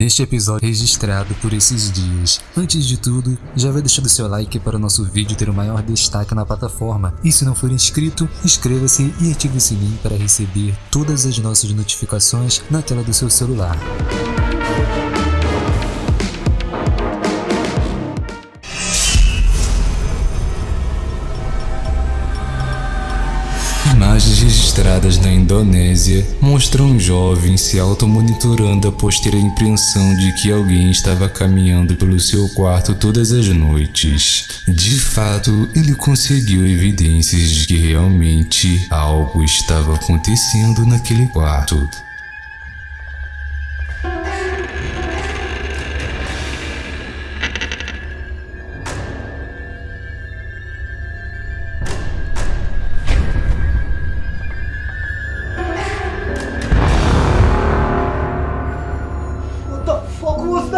Neste episódio registrado por esses dias. Antes de tudo, já vai deixando seu like para o nosso vídeo ter o maior destaque na plataforma. E se não for inscrito, inscreva-se e ative o sininho para receber todas as nossas notificações na tela do seu celular. Registradas na Indonésia mostram um jovem se automonitorando após ter a impressão de que alguém estava caminhando pelo seu quarto todas as noites. De fato, ele conseguiu evidências de que realmente algo estava acontecendo naquele quarto.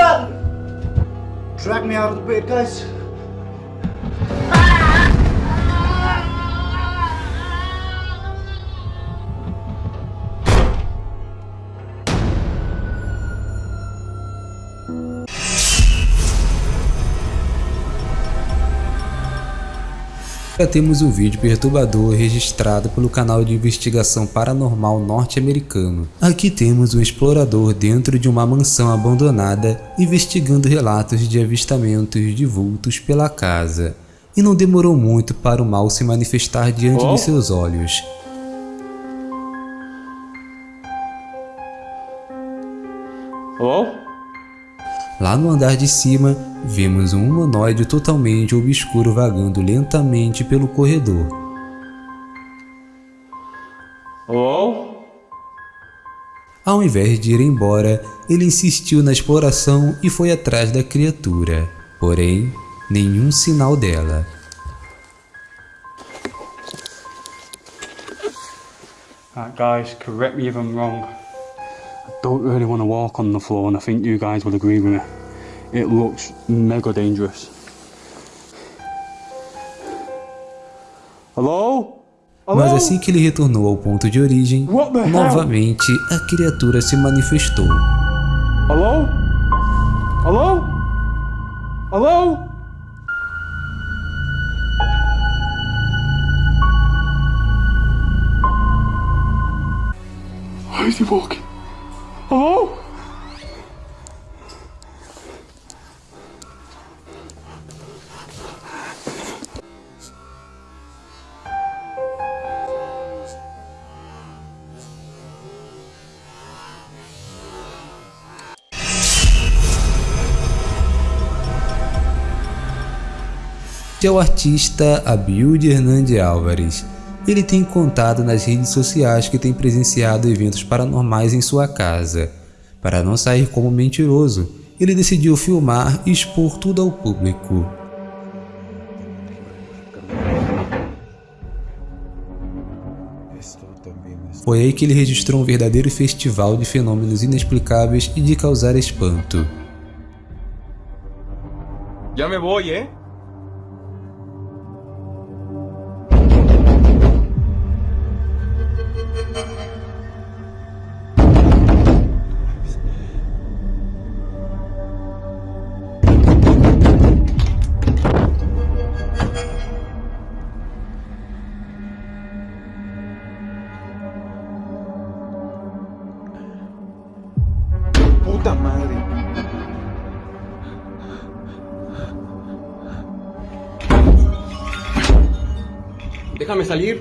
Drag me out of the bed, guys. Ah! Já temos um vídeo perturbador registrado pelo canal de investigação paranormal norte-americano. Aqui temos um explorador dentro de uma mansão abandonada investigando relatos de avistamentos de vultos pela casa. E não demorou muito para o mal se manifestar diante Oh. de seus olhos. Hello? Lá no andar de cima, vemos um humanoide totalmente obscuro vagando lentamente pelo corredor. Hello? Ao invés de ir embora, ele insistiu na exploração e foi atrás da criatura. Porém, nenhum sinal dela. Right, guys, correct me if I'm wrong. Don't really want to walk on the floor, and I think you guys will agree with me. It looks mega dangerous. Hello? Mas assim que ele retornou ao ponto de origem, novamente a criatura se manifestou. Hello? Hello? Hello? Why is he walking? Hello? é o artista Abilde Hernande Álvares. Ele tem contado nas redes sociais que tem presenciado eventos paranormais em sua casa. Para não sair como mentiroso, ele decidiu filmar e expor tudo ao público. Foi aí que ele registrou um verdadeiro festival de fenômenos inexplicáveis e de causar espanto. Ya me voy, ¿eh? Déjame salir.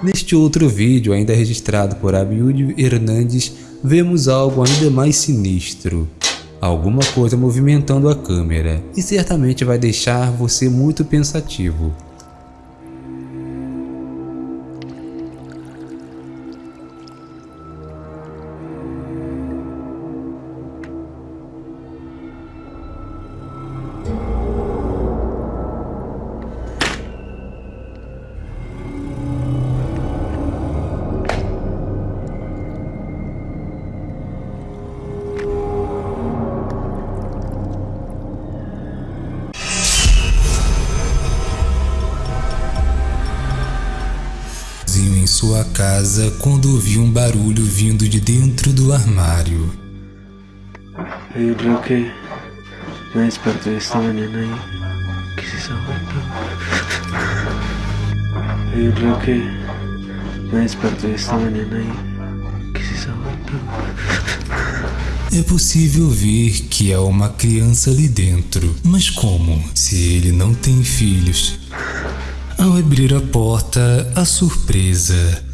Neste outro vídeo, ainda registrado por Abiúdio Hernandes, vemos algo ainda mais sinistro. Alguma coisa movimentando a câmera, e certamente vai deixar você muito pensativo. Sua casa quando ouviu um barulho vindo de dentro do armário. Yo creo que me desperté esta mañana y ¿qué es esa vuelta? Yo creo que me desperté esta mañana y ¿qué es esa vuelta? É possível ver que há uma criança ali dentro, mas como? Se ele não tem filhos. Ao abrir a porta, a surpresa.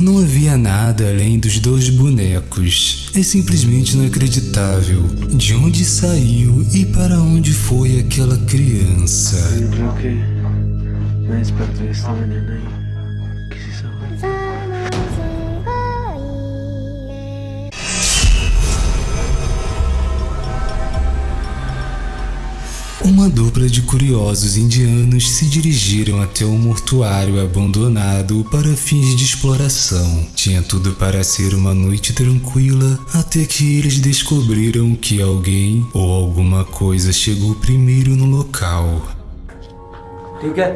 Não havia nada além dos dois bonecos. É simplesmente inacreditável. De onde saiu e para onde foi aquela criança? Que me desperté esta Uma dupla de curiosos indianos se dirigiram até o mortuário abandonado para fins de exploração. Tinha tudo para ser uma noite tranquila, até que eles descobriram que alguém ou alguma coisa chegou primeiro no local. ठीक है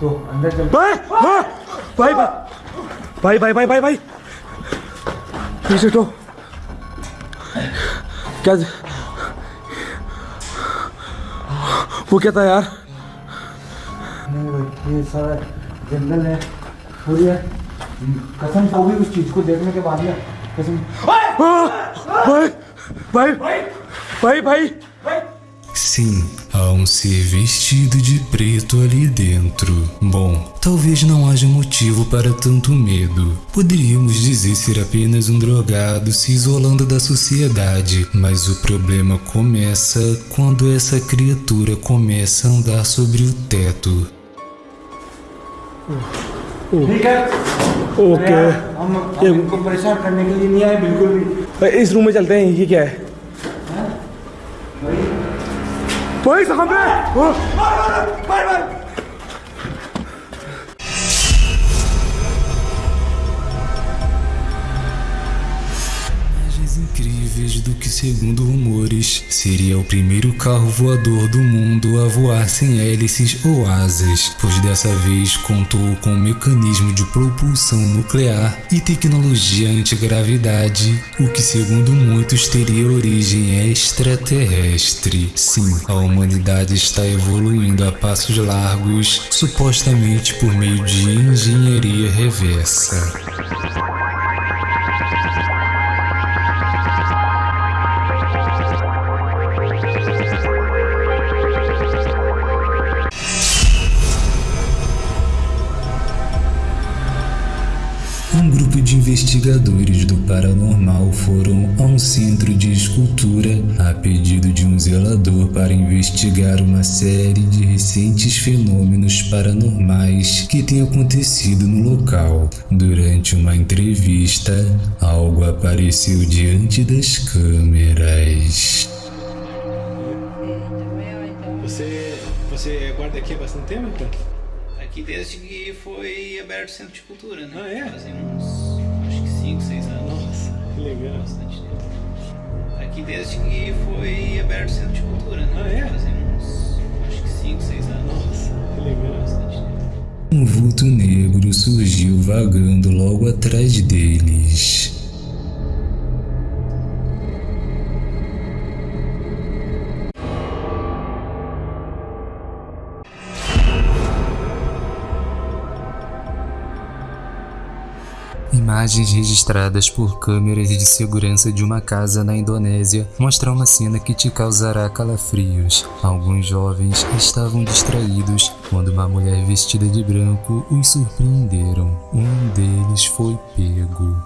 तो अंदर चल भाई हाँ भाई भाई भाई भाई भाई भाई पीछे तो क्या वो क्या था यार नहीं भाई ये सारा जंगल है और ये कसम सो भी उस चीज़ को देखने के बाद में। कसम। भाई भाई भाई भाई। Sim, há um ser vestido de preto ali dentro. Bom, talvez não haja motivo para tanto medo. Poderíamos dizer ser apenas um drogado se isolando da sociedade, mas o problema começa quando essa criatura começa a andar sobre o teto. ठीक है ओके यार, हम हम इनको परेशान करने के लिए नहीं आए बिल्कुल भी इस रूम में चलते हैं ये क्या है 벌써 한 배! 어? 빨리 빨리 빨리 빨리! Incríveis do que, segundo rumores, seria o primeiro carro voador do mundo a voar sem hélices ou asas, pois dessa vez contou com um mecanismo de propulsão nuclear e tecnologia antigravidade, o que, segundo muitos, teria origem extraterrestre. Sim, a humanidade está evoluindo a passos largos, supostamente por meio de engenharia reversa. De investigadores do paranormal foram a um centro de escultura a pedido de um zelador para investigar uma série de recentes fenômenos paranormais que têm acontecido no local. Durante uma entrevista, algo apareceu diante das câmeras. Você, você guarda aqui há bastante tempo, então? Aqui desde que foi aberto o centro de cultura, né? Ah, é? Fazem uns, legal. Bastante tempo. Aqui desde que foi aberto o centro de cultura, né? Ah, é? Fazem uns, acho que 5, 6 anos. Nossa, que legal. Bastante tempo. Um vulto negro surgiu vagando logo atrás deles. Imagens registradas por câmeras de segurança de uma casa na Indonésia mostram uma cena que te causará calafrios. Alguns jovens estavam distraídos quando uma mulher vestida de branco os surpreenderam. Um deles foi pego.